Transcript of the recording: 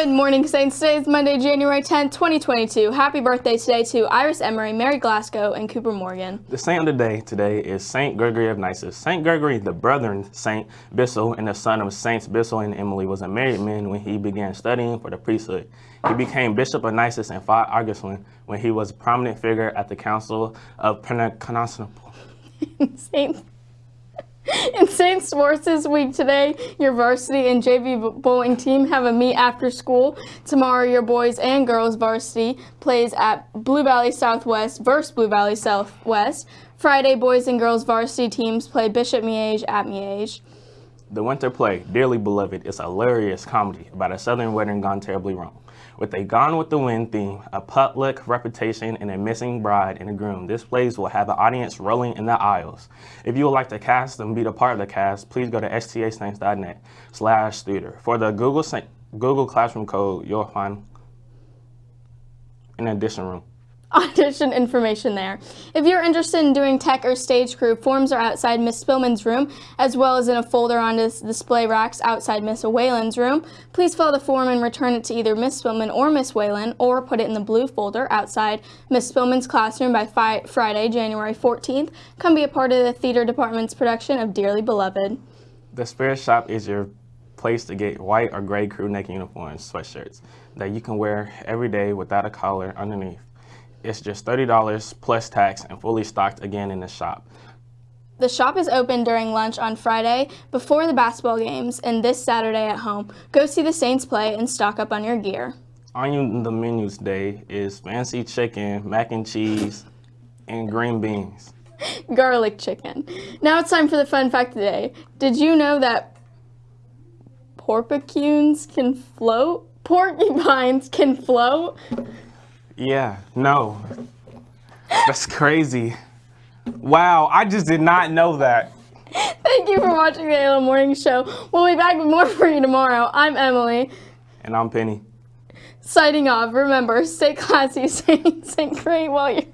Good morning, Saints. Today is Monday, January 10th, 2022. Happy birthday today to Iris Emery, Mary Glasgow, and Cooper Morgan. The saint of the day today is Saint Gregory of Nyssa. Saint Gregory, the brethren Saint Basil and the son of Saints Basil and Emily, was a married man when he began studying for the priesthood. He became Bishop of Nyssa and fought Augustine when he was a prominent figure at the Council of Constantinople. Saint in St. Sports week today, your varsity and JV bowling team have a meet after school. Tomorrow, your boys and girls varsity plays at Blue Valley Southwest versus Blue Valley Southwest. Friday, boys and girls varsity teams play Bishop Miege at Miege. The winter play, Dearly Beloved, is a hilarious comedy about a southern wedding gone terribly wrong. With a Gone with the Wind theme, a potluck reputation, and a missing bride and a groom, this plays will have an audience rolling in the aisles. If you would like to cast and be a part of the cast, please go to stasaints.net slash theater. For the Google, Google Classroom code, you'll find an addition room audition information there. If you're interested in doing tech or stage crew, forms are outside Miss Spillman's room, as well as in a folder on this display racks outside Miss Whalen's room. Please fill the form and return it to either Miss Spillman or Miss Whalen, or put it in the blue folder outside Miss Spillman's classroom by Friday, January 14th. Come be a part of the theater department's production of Dearly Beloved. The Spirit Shop is your place to get white or gray crew neck uniforms, sweatshirts that you can wear every day without a collar underneath. It's just $30 plus tax and fully stocked again in the shop. The shop is open during lunch on Friday before the basketball games and this Saturday at home. Go see the Saints play and stock up on your gear. On the menu today is fancy chicken, mac and cheese, and green beans. Garlic chicken. Now it's time for the fun fact today. Did you know that porcupines can float? Porcupines can float? Yeah, no. That's crazy. Wow, I just did not know that. Thank you for watching the ALO Morning Show. We'll be back with more for you tomorrow. I'm Emily. And I'm Penny. Signing off. Remember, stay classy, stay, stay great while you're...